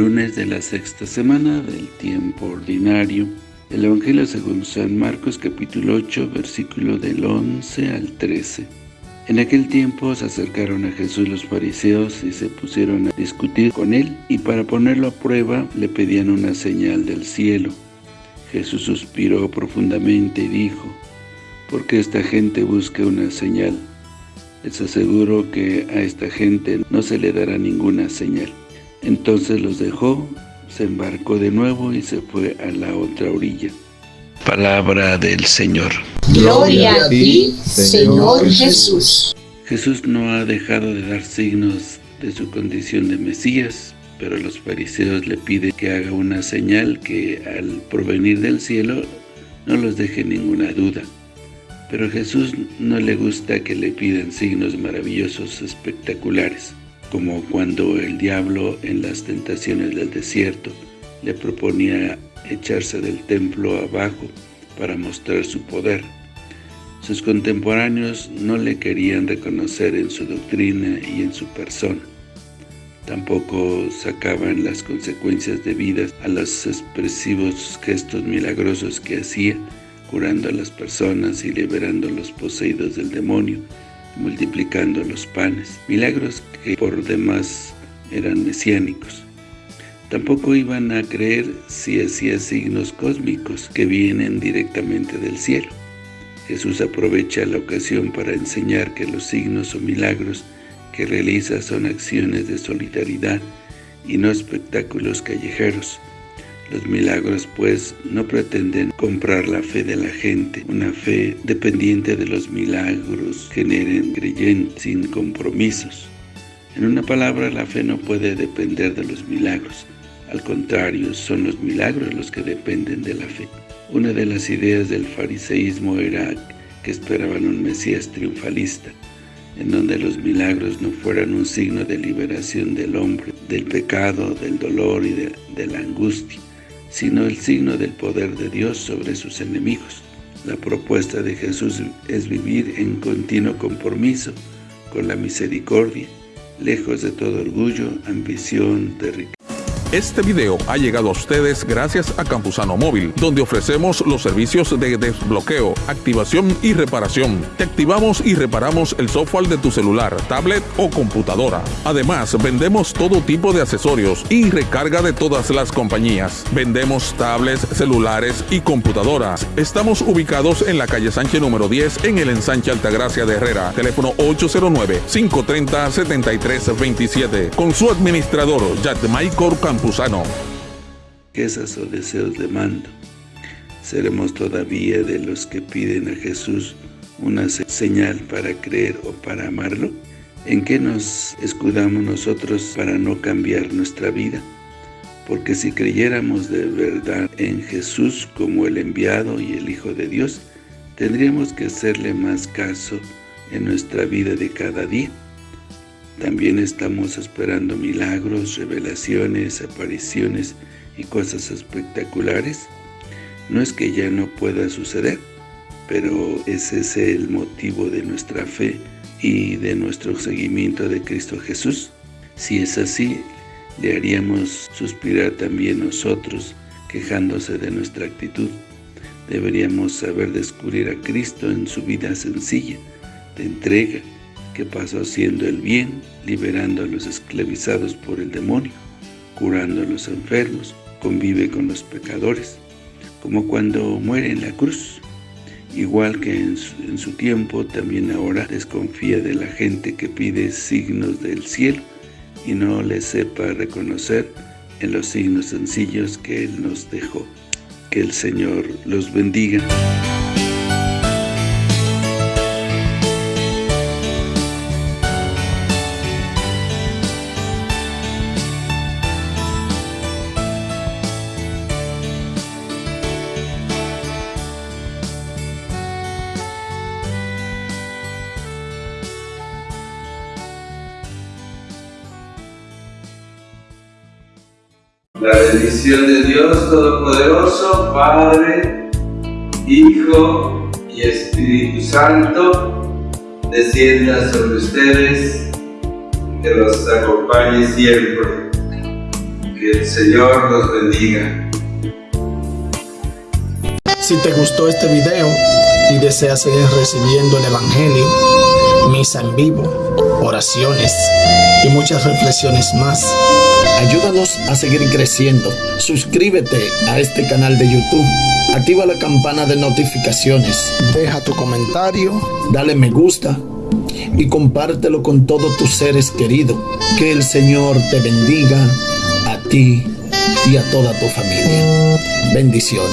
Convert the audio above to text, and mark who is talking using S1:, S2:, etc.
S1: Viernes de la sexta semana del tiempo ordinario. El Evangelio según San Marcos capítulo 8, versículo del 11 al 13. En aquel tiempo se acercaron a Jesús los fariseos y se pusieron a discutir con él, y para ponerlo a prueba le pedían una señal del cielo. Jesús suspiró profundamente y dijo, ¿por qué esta gente busca una señal? Les aseguro que a esta gente no se le dará ninguna señal. Entonces los dejó, se embarcó de nuevo y se fue a la otra orilla. Palabra del Señor.
S2: Gloria a ti, Señor Jesús.
S1: Jesús no ha dejado de dar signos de su condición de Mesías, pero los fariseos le piden que haga una señal que al provenir del cielo no los deje ninguna duda. Pero a Jesús no le gusta que le pidan signos maravillosos espectaculares, como cuando el diablo en las tentaciones del desierto le proponía echarse del templo abajo para mostrar su poder. Sus contemporáneos no le querían reconocer en su doctrina y en su persona. Tampoco sacaban las consecuencias debidas a los expresivos gestos milagrosos que hacía, curando a las personas y liberando a los poseídos del demonio, multiplicando los panes, milagros que por demás eran mesiánicos. Tampoco iban a creer si hacía signos cósmicos que vienen directamente del cielo. Jesús aprovecha la ocasión para enseñar que los signos o milagros que realiza son acciones de solidaridad y no espectáculos callejeros, los milagros, pues, no pretenden comprar la fe de la gente, una fe dependiente de los milagros generen creyentes sin compromisos. En una palabra, la fe no puede depender de los milagros. Al contrario, son los milagros los que dependen de la fe. Una de las ideas del fariseísmo era que esperaban un Mesías triunfalista, en donde los milagros no fueran un signo de liberación del hombre, del pecado, del dolor y de, de la angustia, sino el signo del poder de Dios sobre sus enemigos. La propuesta de Jesús es vivir en continuo compromiso con la misericordia, lejos de todo orgullo, ambición, de riqueza.
S3: Este video ha llegado a ustedes gracias a Campusano Móvil, donde ofrecemos los servicios de desbloqueo, activación y reparación. Te activamos y reparamos el software de tu celular, tablet o computadora. Además, vendemos todo tipo de accesorios y recarga de todas las compañías. Vendemos tablets, celulares y computadoras. Estamos ubicados en la calle Sánchez número 10 en el ensanche Altagracia de Herrera. Teléfono 809-530-7327. Con su administrador, Michael Campusano campusano.
S1: Quejas o deseos de mando. ¿Seremos todavía de los que piden a Jesús una señal para creer o para amarlo? ¿En qué nos escudamos nosotros para no cambiar nuestra vida? Porque si creyéramos de verdad en Jesús como el enviado y el Hijo de Dios, tendríamos que hacerle más caso en nuestra vida de cada día. También estamos esperando milagros, revelaciones, apariciones y cosas espectaculares. No es que ya no pueda suceder, pero ese es el motivo de nuestra fe y de nuestro seguimiento de Cristo Jesús. Si es así, le haríamos suspirar también nosotros, quejándose de nuestra actitud. Deberíamos saber descubrir a Cristo en su vida sencilla, de entrega, que pasó haciendo el bien, liberando a los esclavizados por el demonio, curando a los enfermos, convive con los pecadores, como cuando muere en la cruz. Igual que en su, tiempo, también ahora desconfía de la gente que pide signos del cielo y no le sepa reconocer en los signos sencillos que Él nos dejó. Que el Señor los bendiga.
S4: La bendición de Dios Todopoderoso, Padre, Hijo y Espíritu Santo, descienda sobre ustedes, que los acompañe siempre. Que el Señor los bendiga.
S5: Si te gustó este video y deseas seguir recibiendo el Evangelio, misa en vivo, oraciones y muchas reflexiones más, ayúdanos a seguir creciendo. Suscríbete a este canal de YouTube, activa la campana de notificaciones, deja tu comentario, dale me gusta y compártelo con todos tus seres queridos. Que el Señor te bendiga a ti y a toda tu familia. Bendiciones.